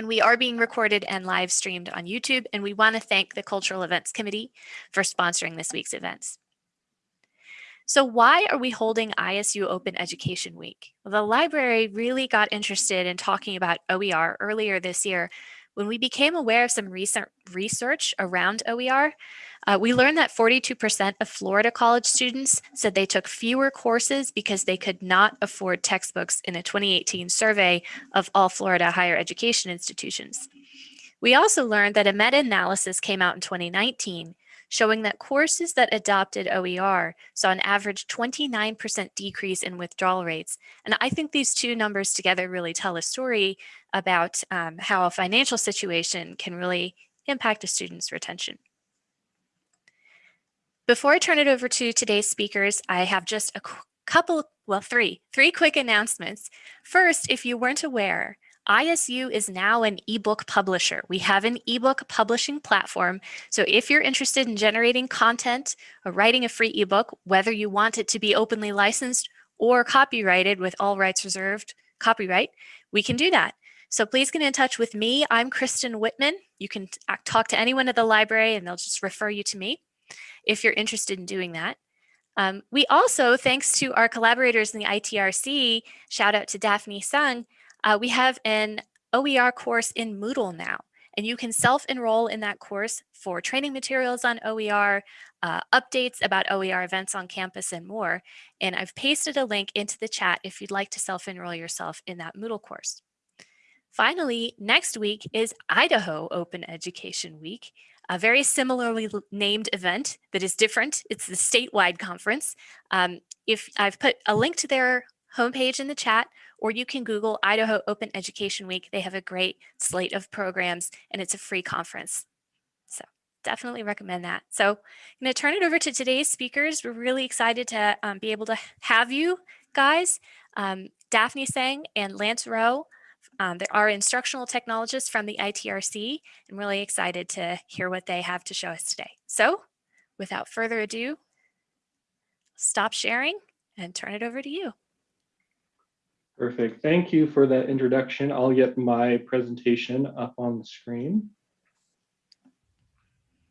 And we are being recorded and live streamed on YouTube, and we want to thank the Cultural Events Committee for sponsoring this week's events. So why are we holding ISU Open Education Week? Well, the library really got interested in talking about OER earlier this year when we became aware of some recent research around OER. Uh, we learned that 42% of Florida college students said they took fewer courses because they could not afford textbooks in a 2018 survey of all Florida higher education institutions. We also learned that a meta-analysis came out in 2019 showing that courses that adopted OER saw an average 29% decrease in withdrawal rates. And I think these two numbers together really tell a story about um, how a financial situation can really impact a student's retention. Before I turn it over to today's speakers, I have just a couple, well, three, three quick announcements. First, if you weren't aware, ISU is now an ebook publisher. We have an ebook publishing platform. So if you're interested in generating content or writing a free ebook, whether you want it to be openly licensed or copyrighted with all rights reserved copyright, we can do that. So please get in touch with me. I'm Kristen Whitman. You can talk to anyone at the library and they'll just refer you to me if you're interested in doing that. Um, we also, thanks to our collaborators in the ITRC, shout out to Daphne Sung, uh, we have an OER course in Moodle now, and you can self-enroll in that course for training materials on OER, uh, updates about OER events on campus and more. And I've pasted a link into the chat if you'd like to self-enroll yourself in that Moodle course. Finally, next week is Idaho Open Education Week, a very similarly named event that is different. It's the statewide conference. Um, if I've put a link to their homepage in the chat, or you can Google Idaho Open Education Week. They have a great slate of programs and it's a free conference. So definitely recommend that. So I'm going to turn it over to today's speakers. We're really excited to um, be able to have you guys. Um, Daphne Sang and Lance Rowe. Um, they are instructional technologists from the ITRC. I'm really excited to hear what they have to show us today. So without further ado, stop sharing and turn it over to you. Perfect. Thank you for that introduction. I'll get my presentation up on the screen.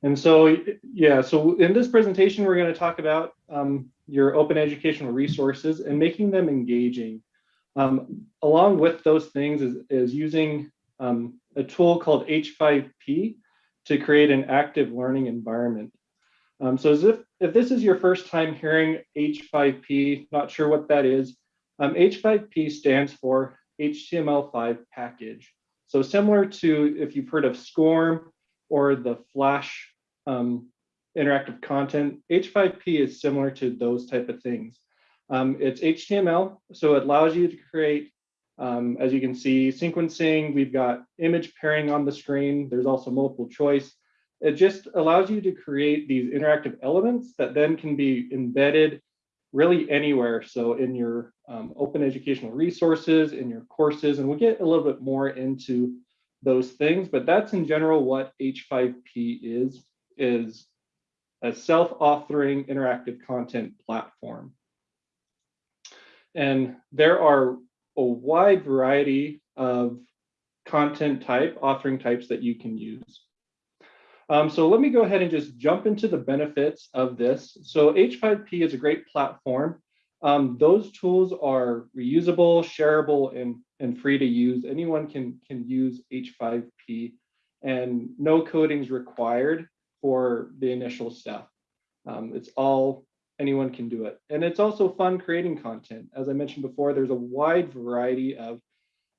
And so, yeah, so in this presentation, we're going to talk about um, your open educational resources and making them engaging. Um, along with those things is, is using um, a tool called H5P to create an active learning environment. Um, so if, if this is your first time hearing H5P, not sure what that is, um, H5P stands for HTML5 package. So similar to if you've heard of SCORM or the Flash um, interactive content, H5P is similar to those type of things. Um, it's HTML, so it allows you to create, um, as you can see, sequencing. We've got image pairing on the screen. There's also multiple choice. It just allows you to create these interactive elements that then can be embedded really anywhere. So in your um, open educational resources, in your courses, and we'll get a little bit more into those things, but that's in general what H5P is, is a self-authoring interactive content platform. And there are a wide variety of content type, authoring types that you can use. Um, so let me go ahead and just jump into the benefits of this. So H5P is a great platform. Um, those tools are reusable, shareable, and, and free to use. Anyone can, can use H5P and no coding is required for the initial step. Um, it's all, anyone can do it. And it's also fun creating content. As I mentioned before, there's a wide variety of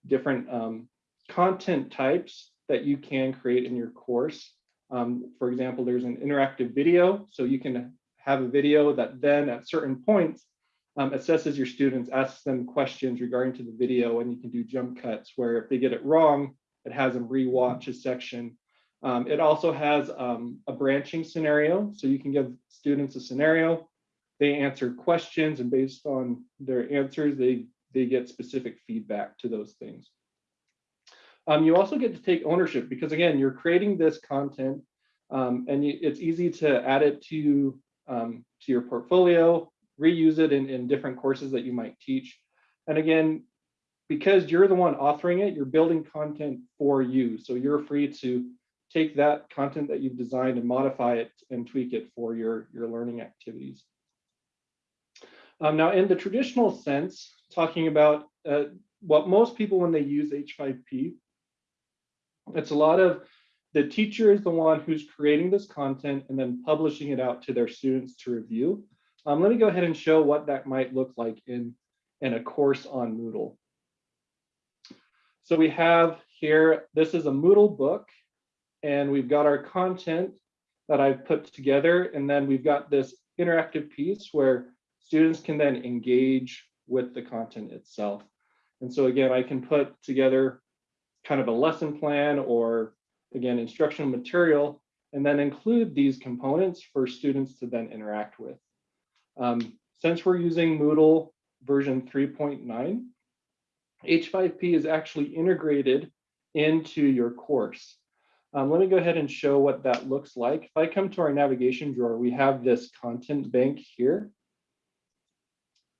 different um, content types that you can create in your course. Um, for example, there's an interactive video, so you can have a video that then at certain points um, assesses your students, asks them questions regarding to the video, and you can do jump cuts where if they get it wrong, it has them rewatch a section. Um, it also has um, a branching scenario, so you can give students a scenario, they answer questions, and based on their answers, they, they get specific feedback to those things. Um, you also get to take ownership because again, you're creating this content um, and you, it's easy to add it to, um, to your portfolio, reuse it in, in different courses that you might teach. And again, because you're the one authoring it, you're building content for you. So you're free to take that content that you've designed and modify it and tweak it for your, your learning activities. Um, now, in the traditional sense, talking about uh, what most people when they use H5P, it's a lot of the teacher is the one who's creating this content and then publishing it out to their students to review. Um, let me go ahead and show what that might look like in, in a course on Moodle. So we have here, this is a Moodle book, and we've got our content that I've put together, and then we've got this interactive piece where students can then engage with the content itself. And so again, I can put together kind of a lesson plan or again, instructional material, and then include these components for students to then interact with. Um, since we're using Moodle version 3.9, H5P is actually integrated into your course. Um, let me go ahead and show what that looks like. If I come to our navigation drawer, we have this content bank here.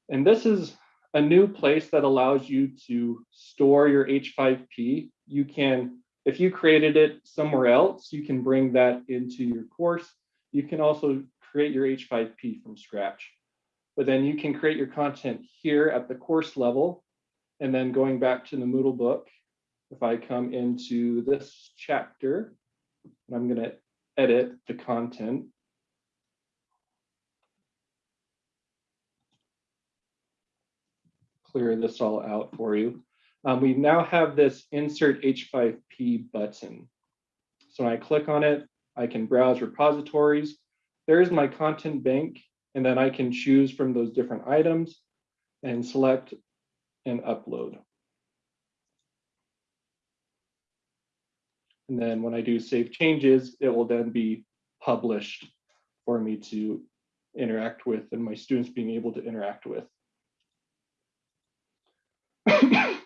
And this is a new place that allows you to store your H5P. You can, if you created it somewhere else, you can bring that into your course. You can also create your H5P from scratch. But then you can create your content here at the course level. And then going back to the Moodle book, if I come into this chapter, and I'm going to edit the content. Clear this all out for you. Um, we now have this insert H5P button. So when I click on it, I can browse repositories. There's my content bank, and then I can choose from those different items and select and upload. And then when I do save changes, it will then be published for me to interact with and my students being able to interact with.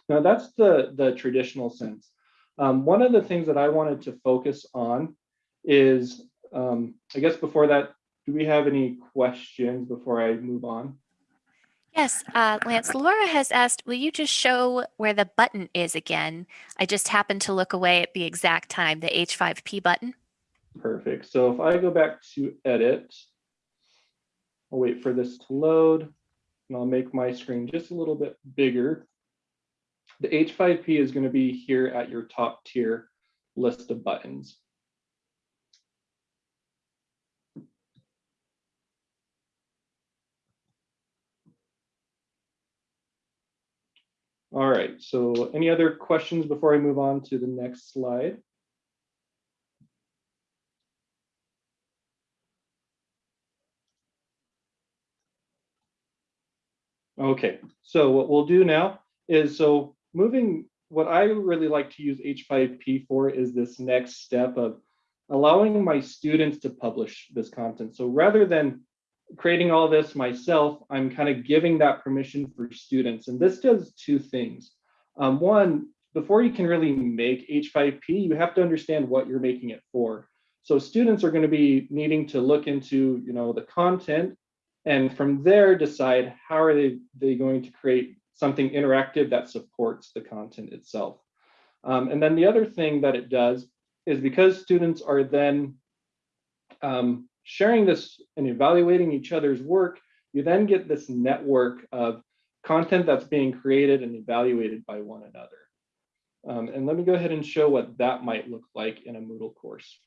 Now that's the, the traditional sense. Um, one of the things that I wanted to focus on is, um, I guess before that, do we have any questions before I move on? Yes, uh, Lance, Laura has asked, will you just show where the button is again? I just happened to look away at the exact time, the H5P button. Perfect. So if I go back to edit, I'll wait for this to load and I'll make my screen just a little bit bigger. The H5P is going to be here at your top tier list of buttons. All right, so any other questions before I move on to the next slide? Okay, so what we'll do now is so moving, what I really like to use H5P for is this next step of allowing my students to publish this content. So rather than creating all this myself, I'm kind of giving that permission for students. And this does two things. Um, one, before you can really make H5P, you have to understand what you're making it for. So students are going to be needing to look into, you know, the content and from there decide how are they, they going to create something interactive that supports the content itself. Um, and then the other thing that it does is because students are then um, sharing this and evaluating each other's work, you then get this network of content that's being created and evaluated by one another. Um, and let me go ahead and show what that might look like in a Moodle course.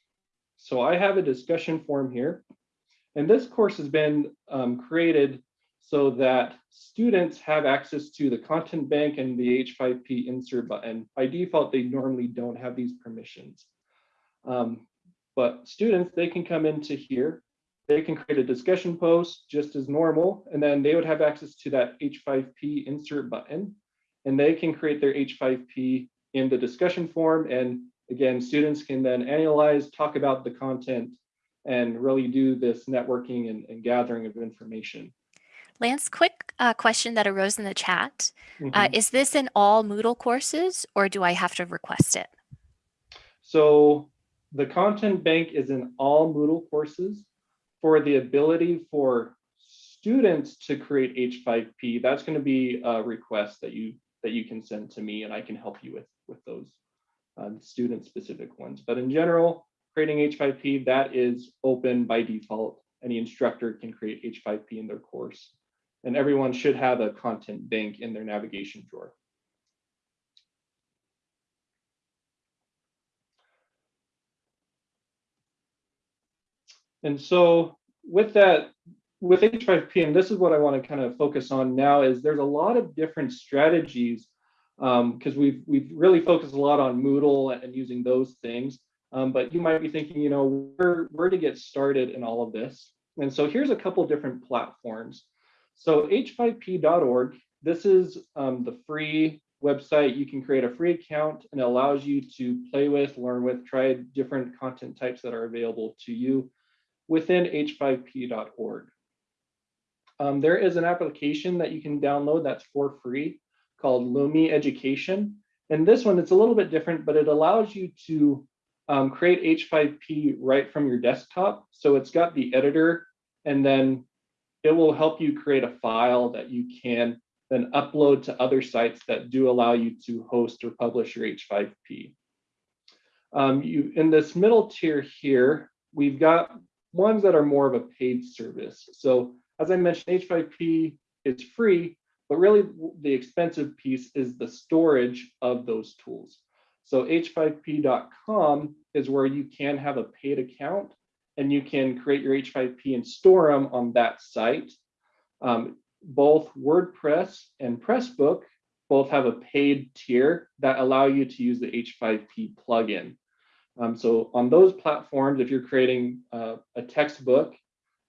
So I have a discussion forum here, and this course has been um, created so that students have access to the content bank and the H5P insert button. By default, they normally don't have these permissions. Um, but students, they can come into here, they can create a discussion post just as normal, and then they would have access to that H5P insert button, and they can create their H5P in the discussion form. And again, students can then analyze, talk about the content, and really do this networking and, and gathering of information. Lance, quick uh, question that arose in the chat. Mm -hmm. uh, is this in all Moodle courses or do I have to request it? So the content bank is in all Moodle courses for the ability for students to create H5P. That's going to be a request that you that you can send to me and I can help you with, with those um, student specific ones. But in general, creating H5P, that is open by default. Any instructor can create H5P in their course. And everyone should have a content bank in their navigation drawer. And so with that, with H5P, and this is what I want to kind of focus on now, is there's a lot of different strategies because um, we've we've really focused a lot on Moodle and using those things. Um, but you might be thinking, you know, where where to get started in all of this. And so here's a couple different platforms. So h5p.org, this is um, the free website. You can create a free account and it allows you to play with, learn with, try different content types that are available to you within h5p.org. Um, there is an application that you can download that's for free called Lumi Education. And this one, it's a little bit different, but it allows you to um, create H5P right from your desktop. So it's got the editor, and then it will help you create a file that you can then upload to other sites that do allow you to host or publish your H5P. Um, you, in this middle tier here, we've got ones that are more of a paid service. So as I mentioned, H5P is free, but really the expensive piece is the storage of those tools. So h5p.com is where you can have a paid account and you can create your H5P and store them on that site. Um, both WordPress and Pressbook both have a paid tier that allow you to use the H5P plugin. Um, so on those platforms, if you're creating uh, a textbook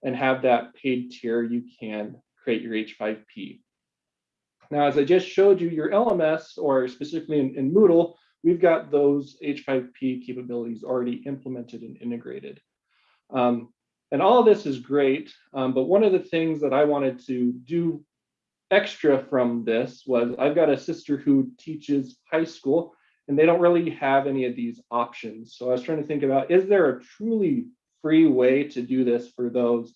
and have that paid tier, you can create your H5P. Now, as I just showed you, your LMS, or specifically in, in Moodle, we've got those H5P capabilities already implemented and integrated. Um, and all of this is great, um, but one of the things that I wanted to do extra from this was I've got a sister who teaches high school and they don't really have any of these options. So I was trying to think about, is there a truly free way to do this for those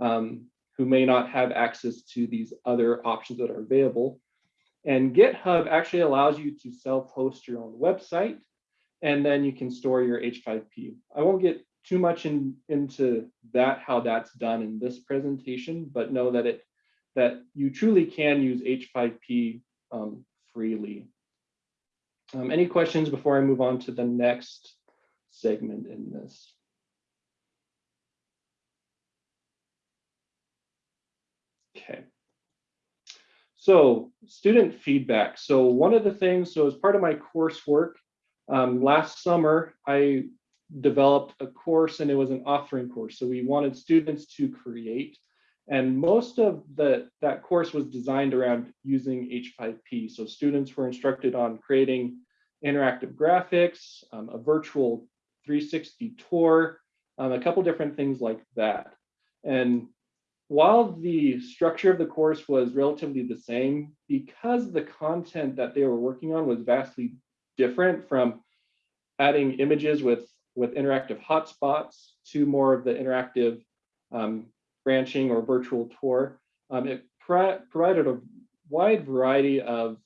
um, who may not have access to these other options that are available. And GitHub actually allows you to self-host your own website, and then you can store your H5P. I won't get too much in, into that, how that's done in this presentation, but know that it that you truly can use H5P um, freely. Um, any questions before I move on to the next segment in this? Okay. So student feedback. So one of the things, so as part of my coursework, um, last summer, I developed a course and it was an authoring course. So we wanted students to create and most of the that course was designed around using H5P. So students were instructed on creating interactive graphics, um, a virtual 360 tour, um, a couple different things like that. And while the structure of the course was relatively the same, because the content that they were working on was vastly different from adding images with, with interactive hotspots to more of the interactive um, branching or virtual tour, um, it pro provided a wide variety of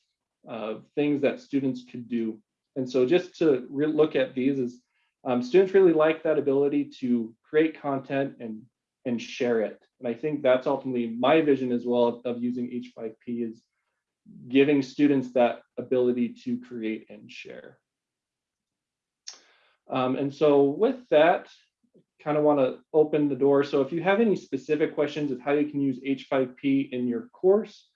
things that students could do. And so just to look at these is um, students really like that ability to create content and, and share it. And I think that's ultimately my vision as well of using H5P is giving students that ability to create and share. Um, and so with that, kind of want to open the door. So if you have any specific questions of how you can use H5P in your course,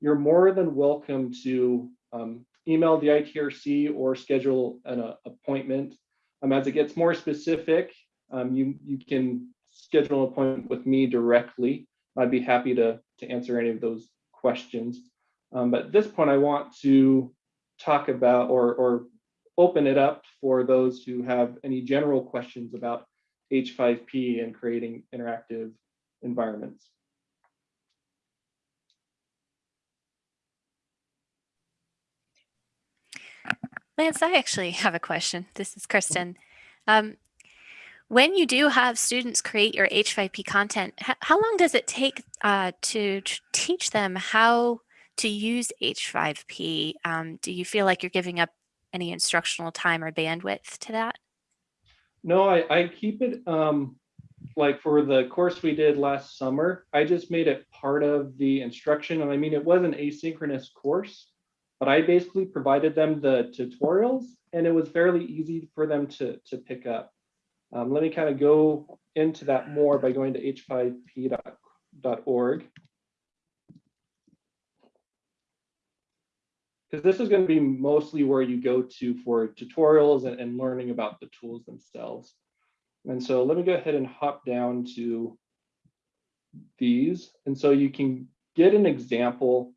you're more than welcome to um, email the ITRC or schedule an uh, appointment. Um, as it gets more specific, um, you, you can schedule an appointment with me directly. I'd be happy to, to answer any of those questions. Um, but at this point, I want to talk about or, or open it up for those who have any general questions about H5P and creating interactive environments. Lance, I actually have a question. This is Kristen. Um, when you do have students create your H5P content, how long does it take uh, to teach them how to use H5P? Um, do you feel like you're giving up any instructional time or bandwidth to that? No, I, I keep it um, like for the course we did last summer, I just made it part of the instruction. And I mean, it was an asynchronous course, but I basically provided them the tutorials and it was fairly easy for them to, to pick up. Um, let me kind of go into that more by going to h5p.org. Because this is going to be mostly where you go to for tutorials and, and learning about the tools themselves. And so let me go ahead and hop down to these. And so you can get an example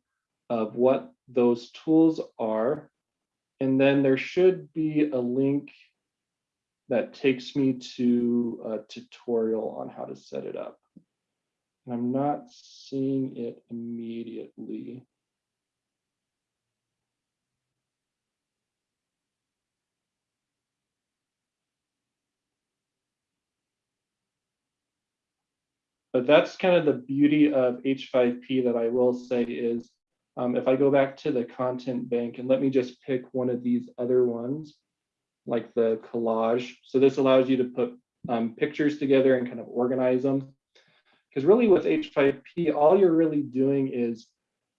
of what those tools are. And then there should be a link that takes me to a tutorial on how to set it up. And I'm not seeing it immediately. But that's kind of the beauty of H5P that I will say is um, if I go back to the content bank and let me just pick one of these other ones, like the collage. So this allows you to put um, pictures together and kind of organize them. Because really with H5P, all you're really doing is,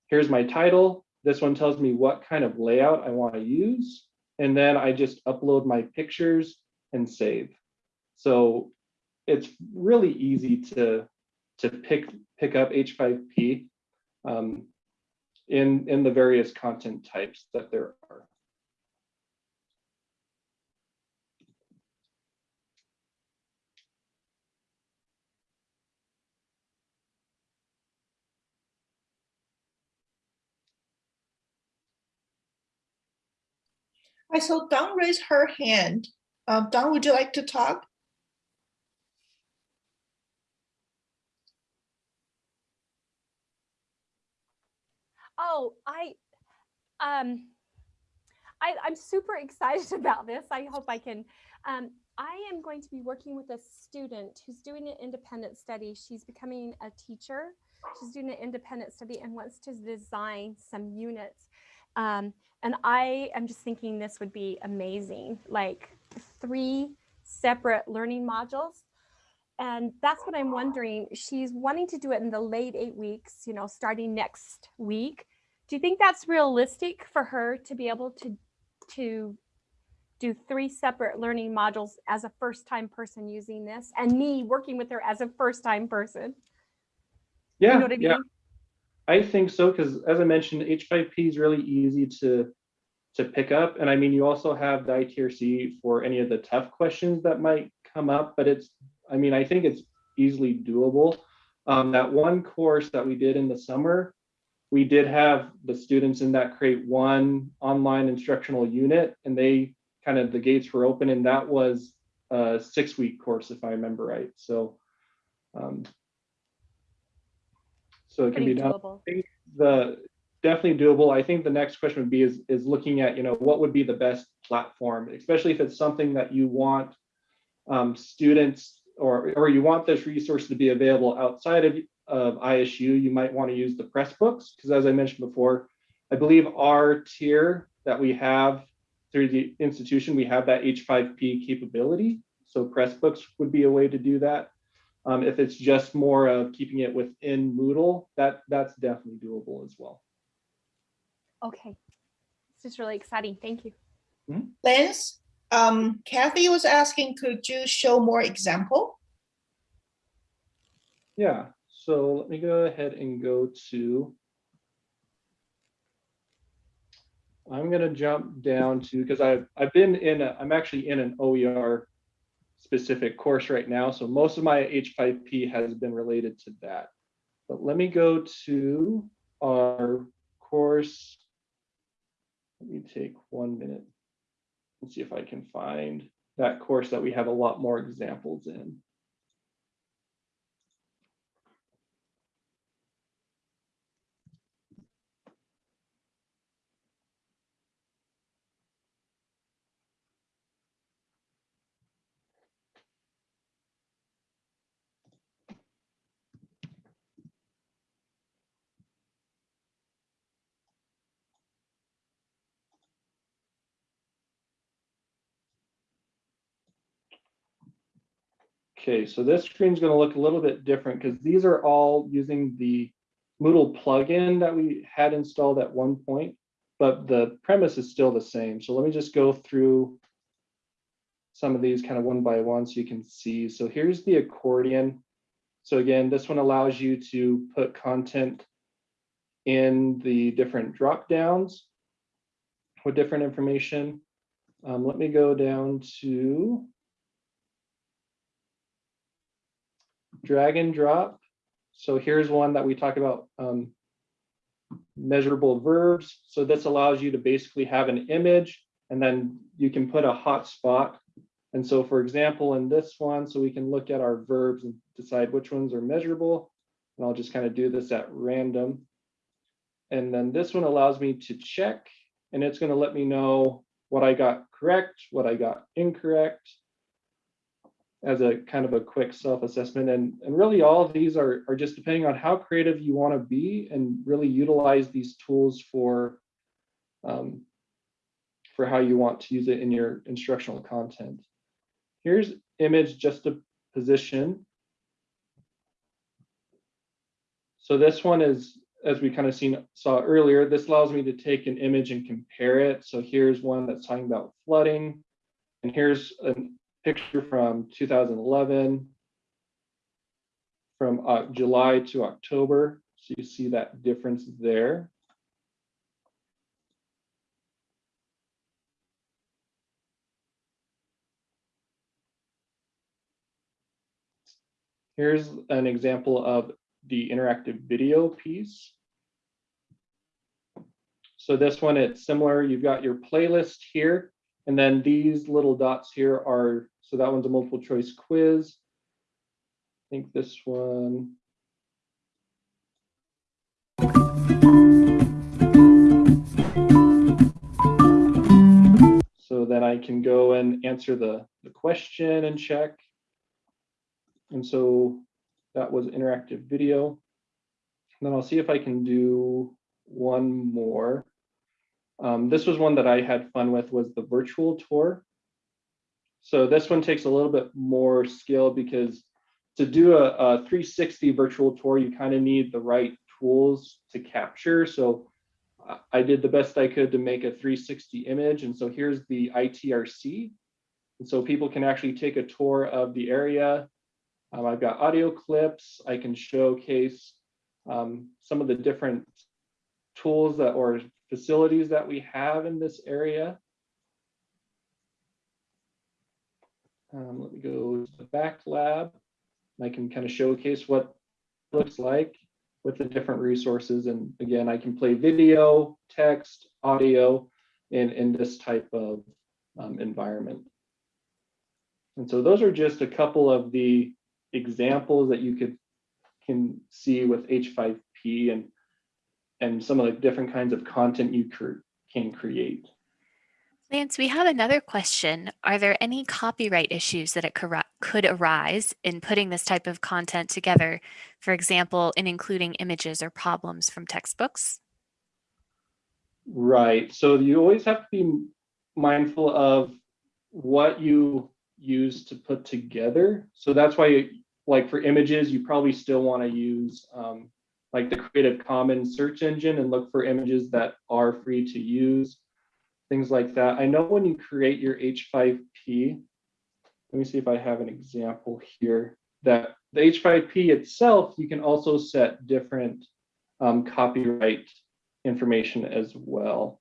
here's my title. This one tells me what kind of layout I want to use. And then I just upload my pictures and save. So it's really easy to to pick pick up H5P um, in in the various content types that there are. I saw Dawn raise her hand. Uh, Dawn, would you like to talk? Oh, I, um, I, I'm super excited about this. I hope I can. Um, I am going to be working with a student who's doing an independent study. She's becoming a teacher. She's doing an independent study and wants to design some units. Um, and I am just thinking this would be amazing, like three separate learning modules. And that's what I'm wondering. She's wanting to do it in the late eight weeks, you know, starting next week. Do you think that's realistic for her to be able to, to do three separate learning modules as a first time person using this and me working with her as a first time person? Yeah, You know I yeah. I think so, because as I mentioned, H5P is really easy to to pick up. And I mean, you also have the ITRC for any of the tough questions that might come up, but it's, I mean, I think it's easily doable. Um, that one course that we did in the summer, we did have the students in that create one online instructional unit and they kind of, the gates were open and that was a six week course, if I remember right. So, um, so it can Pretty be done doable. the definitely doable. I think the next question would be is is looking at you know what would be the best platform, especially if it's something that you want um, students or or you want this resource to be available outside of of ISU. You might want to use the Pressbooks because as I mentioned before, I believe our tier that we have through the institution we have that H5P capability. So Pressbooks would be a way to do that. Um, if it's just more of keeping it within Moodle, that that's definitely doable as well. Okay. This is really exciting. Thank you. Lance, um, Kathy was asking, could you show more example? Yeah, so let me go ahead and go to. I'm gonna jump down to, because I've, I've been in, a, I'm actually in an OER specific course right now. So most of my H5P has been related to that. But let me go to our course. Let me take one minute and see if I can find that course that we have a lot more examples in. Okay, so this screen is gonna look a little bit different because these are all using the Moodle plugin that we had installed at one point, but the premise is still the same. So let me just go through some of these kind of one by one so you can see. So here's the accordion. So again, this one allows you to put content in the different drop downs with different information. Um, let me go down to drag and drop. So here's one that we talk about um, measurable verbs. So this allows you to basically have an image and then you can put a hot spot. And so for example, in this one, so we can look at our verbs and decide which ones are measurable. And I'll just kind of do this at random. And then this one allows me to check and it's going to let me know what I got correct, what I got incorrect as a kind of a quick self-assessment. And, and really all of these are, are just depending on how creative you want to be and really utilize these tools for, um, for how you want to use it in your instructional content. Here's image just a position. So this one is, as we kind of seen saw earlier, this allows me to take an image and compare it. So here's one that's talking about flooding. And here's a picture from 2011 from uh, July to October. So you see that difference there. Here's an example of the interactive video piece. So this one, it's similar. You've got your playlist here, and then these little dots here are, so that one's a multiple choice quiz. I think this one. So then I can go and answer the, the question and check. And so that was interactive video. And then I'll see if I can do one more. Um, this was one that I had fun with was the virtual tour. So this one takes a little bit more skill because to do a, a 360 virtual tour, you kind of need the right tools to capture. So I did the best I could to make a 360 image. And so here's the ITRC. And so people can actually take a tour of the area. Um, I've got audio clips. I can showcase um, some of the different tools that or facilities that we have in this area. Um, let me go to the back lab. I can kind of showcase what looks like with the different resources. And again, I can play video, text, audio in, in this type of um, environment. And so those are just a couple of the examples that you could can see with H5P and and some of the different kinds of content you can create. Lance, we have another question. Are there any copyright issues that it could arise in putting this type of content together? For example, in including images or problems from textbooks? Right. So you always have to be mindful of what you use to put together. So that's why, like for images, you probably still want to use um, like the Creative Commons search engine and look for images that are free to use, things like that. I know when you create your H5P, let me see if I have an example here, that the H5P itself, you can also set different um, copyright information as well.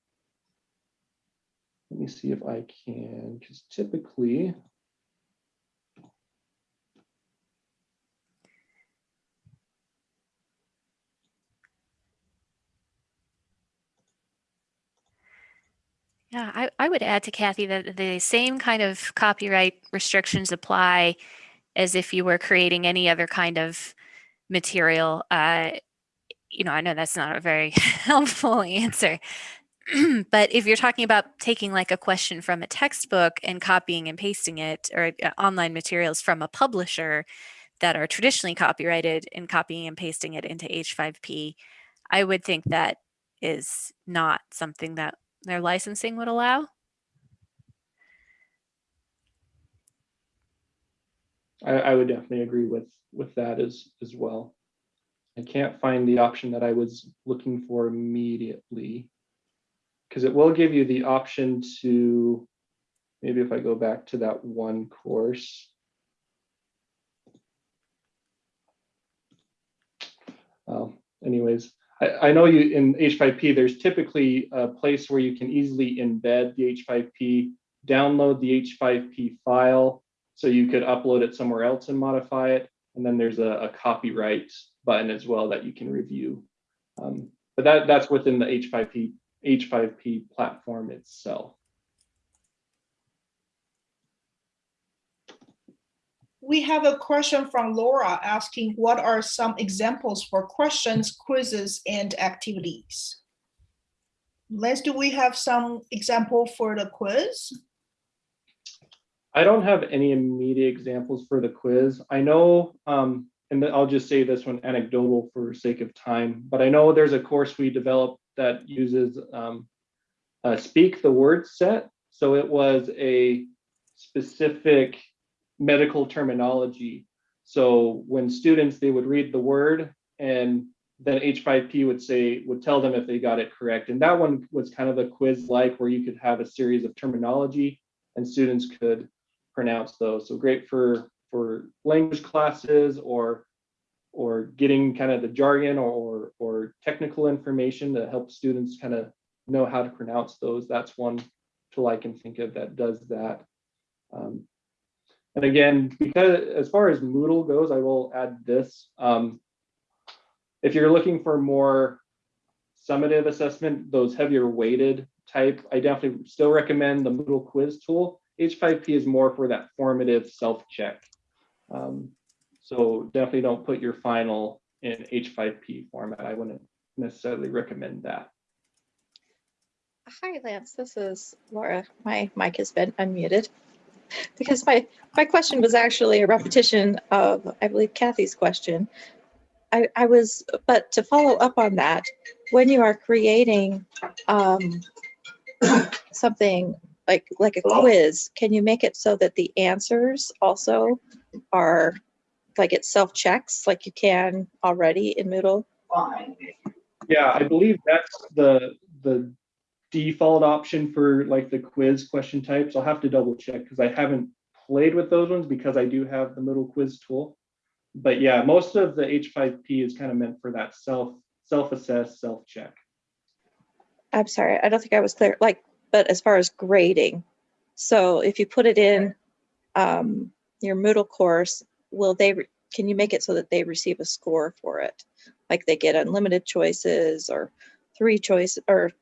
Let me see if I can, because typically, Yeah, I, I would add to Kathy that the same kind of copyright restrictions apply as if you were creating any other kind of material. Uh, you know, I know that's not a very helpful answer, but if you're talking about taking like a question from a textbook and copying and pasting it or uh, online materials from a publisher that are traditionally copyrighted and copying and pasting it into H5P, I would think that is not something that their licensing would allow? I, I would definitely agree with, with that as, as well. I can't find the option that I was looking for immediately. Because it will give you the option to, maybe if I go back to that one course. Well, anyways, I, I know you in H5P, there's typically a place where you can easily embed the H5P, download the H5P file, so you could upload it somewhere else and modify it. And then there's a, a copyright button as well that you can review. Um, but that, that's within the H5P, H5P platform itself. We have a question from Laura asking, what are some examples for questions, quizzes, and activities? Les, do we have some example for the quiz? I don't have any immediate examples for the quiz. I know, um, and I'll just say this one anecdotal for sake of time, but I know there's a course we developed that uses um, uh, speak the word set. So it was a specific medical terminology. So when students, they would read the word and then H5P would say, would tell them if they got it correct. And that one was kind of a quiz like where you could have a series of terminology and students could pronounce those. So great for for language classes or or getting kind of the jargon or or technical information to help students kind of know how to pronounce those. That's one tool I can think of that does that. Um, and again, because as far as Moodle goes, I will add this. Um, if you're looking for more summative assessment, those heavier weighted type, I definitely still recommend the Moodle quiz tool. H5P is more for that formative self-check. Um, so definitely don't put your final in H5P format. I wouldn't necessarily recommend that. Hi, Lance. This is Laura. My mic has been unmuted because my, my question was actually a repetition of, I believe, Kathy's question. I, I was, but to follow up on that, when you are creating um, something like, like a quiz, can you make it so that the answers also are, like it self-checks like you can already in Moodle? Yeah, I believe that's the the default option for like the quiz question types. I'll have to double check because I haven't played with those ones because I do have the Moodle quiz tool. But yeah, most of the H5P is kind of meant for that self self-assess, self-check. I'm sorry, I don't think I was clear, like, but as far as grading, so if you put it in um, your Moodle course, will they, can you make it so that they receive a score for it? Like they get unlimited choices or three choice, or,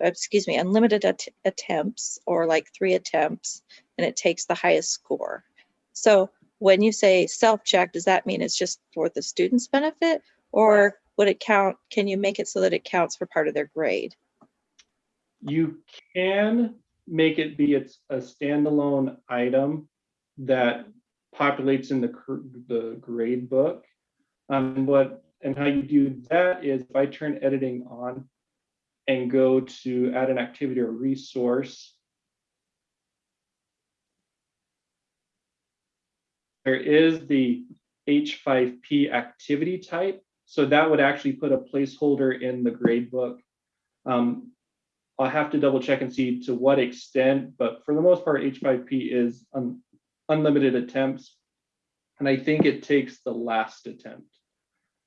excuse me, unlimited at- attempts or like three attempts, and it takes the highest score. So when you say self-check, does that mean it's just for the student's benefit? Or would it count, can you make it so that it counts for part of their grade? You can make it be it's a standalone item that populates in the the grade book. Um, what and how you do that is if I turn editing on and go to add an activity or resource. There is the H5P activity type. So that would actually put a placeholder in the grade book. Um, I'll have to double check and see to what extent, but for the most part, H5P is un- unlimited attempts. And I think it takes the last attempt.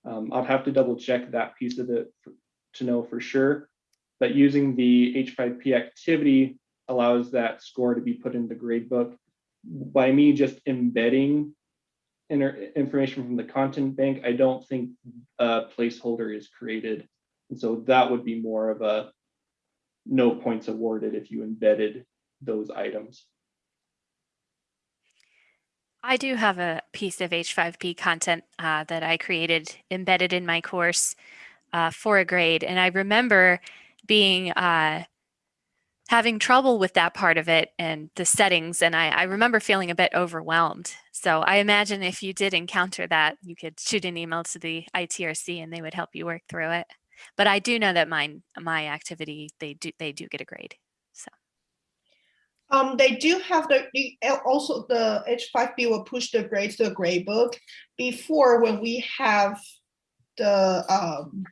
Um, I'll have to double check that piece of it to know for sure. But using the H5P activity allows that score to be put in the grade book. By me just embedding information from the content bank, I don't think a placeholder is created. And so that would be more of a no points awarded if you embedded those items. I do have a piece of H5P content uh, that I created embedded in my course uh, for a grade. And I remember being uh, having trouble with that part of it and the settings. And I, I remember feeling a bit overwhelmed. So I imagine if you did encounter that, you could shoot an email to the ITRC and they would help you work through it. But I do know that mine, my activity, they do, they do get a grade. So Um, they do have the, the- also the H5P will push the grades to the grade book. Before, when we have the, um,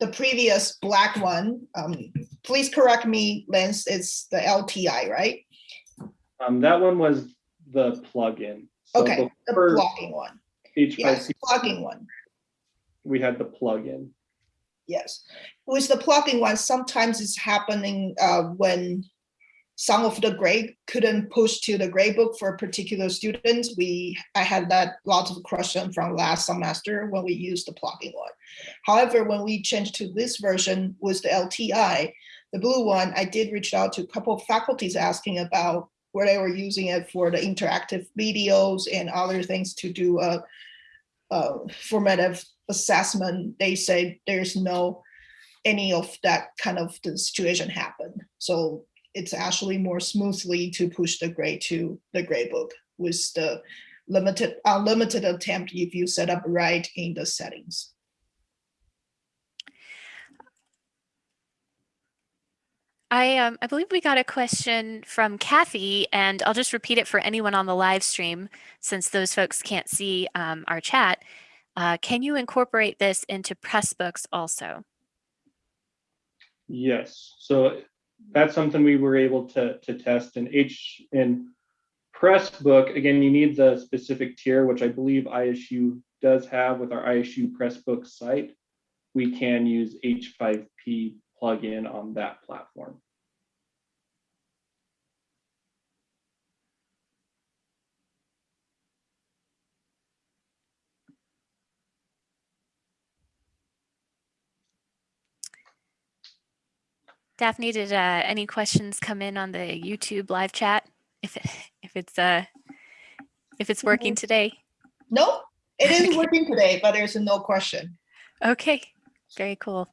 the previous black one, um, please correct me, Lance, it's the LTI, right? Um, that one was the plugin. So Okay, the blocking one. H5P, Yes, plugging one. we had the plugin. Yes, with the plugging one, sometimes it's happening uh, when some of the grade couldn't push to the grade book for particular student. We, I had that lots of question from last semester when we used the plugging one. However, when we changed to this version with the LTI, the blue one, I did reach out to a couple of faculties asking about where they were using it for the interactive videos and other things to do a, a formative assessment. They say there's no any of that kind of the situation happen. So it's actually more smoothly to push the grade to the grade book with the limited unlimited attempt if you set up right in the settings. I um, I believe we got a question from Kathy, and I'll just repeat it for anyone on the live stream, since those folks can't see um, our chat. Uh, can you incorporate this into Pressbooks also? Yes, so that's something we were able to, to test in H, in Pressbook. Again, you need the specific tier, which I believe ISU does have with our ISU Pressbook site. We can use H5P plugin on that platform. Daphne, did uh, any questions come in on the YouTube live chat? If it, if it's uh if it's working today? No, it is working today, but there's no question. Okay, very cool.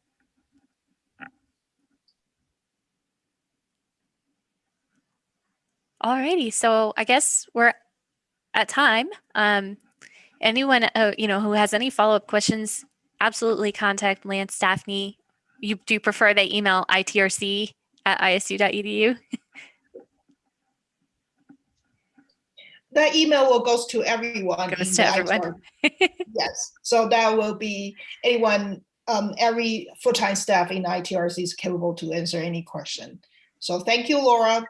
Alrighty, so I guess we're at time. Um, anyone, uh, you know, who has any follow-up questions, absolutely contact Lance Daphne. You do you prefer they email itrc at isu.edu? That email will goes to everyone. Goes to everyone. Yes, so that will be anyone, um, every full-time staff in ITRC is capable to answer any question. So thank you, Laura.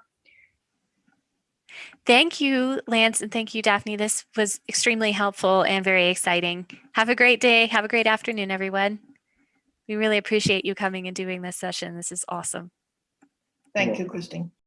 Thank you, Lance, and thank you, Daphne. This was extremely helpful and very exciting. Have a great day. Have a great afternoon, everyone. We really appreciate you coming and doing this session. This is awesome. Thank you, Christine.